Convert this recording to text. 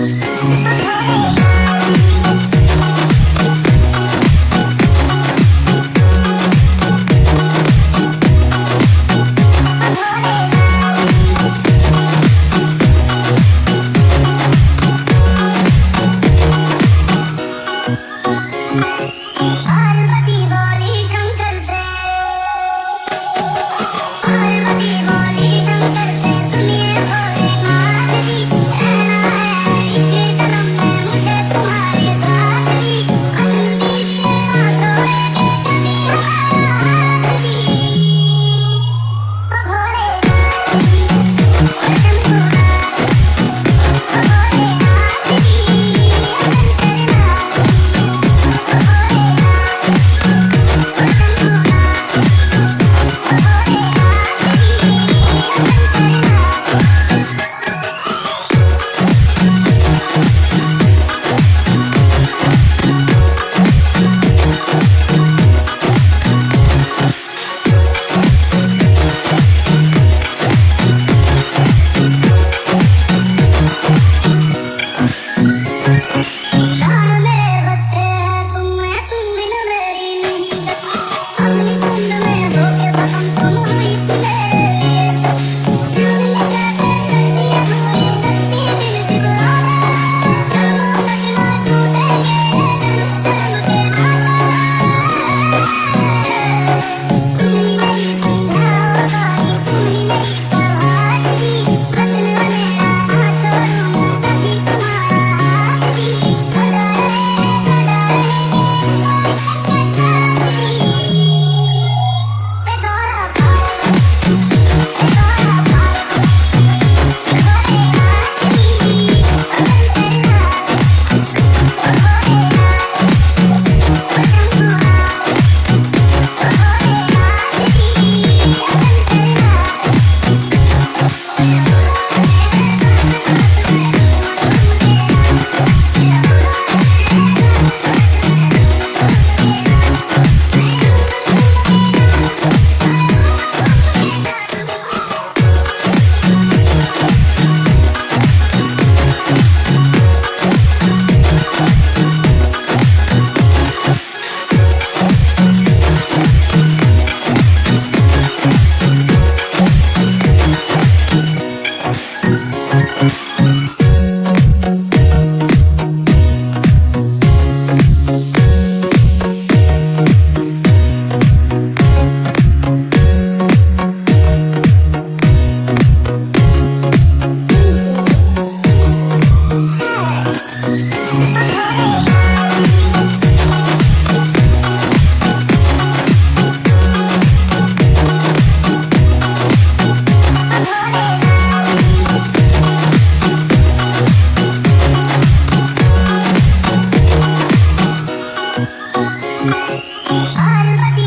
嗯 Oh,